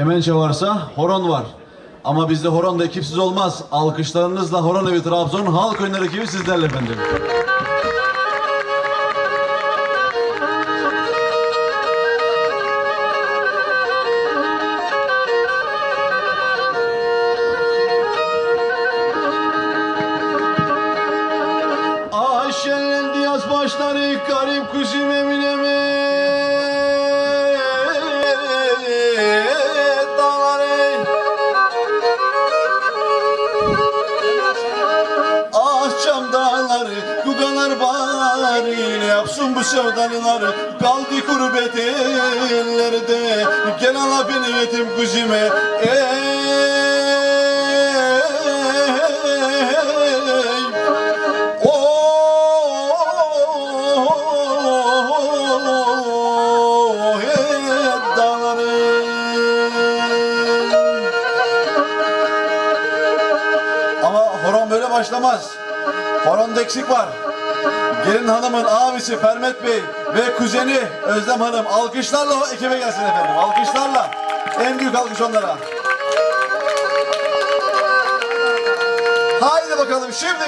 Kemençe varsa horon var. Ama bizde horon da ekipsiz olmaz. Alkışlarınızla Horon Evi Trabzon halk oyunları ekibi sizlerle efendim. Yapsın bu sevdalılar Kaldı kurbet ellerde Gel ala beni yetim kuzime Ey Oh, hey. Ama horon böyle başlamaz. Horonda eksik var. Gelin hanımın abisi Fermet Bey ve kuzeni Özlem Hanım alkışlarla ekibe gelsin efendim. Alkışlarla. En büyük alkış onlara. Haydi bakalım şimdi.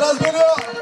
Let's give.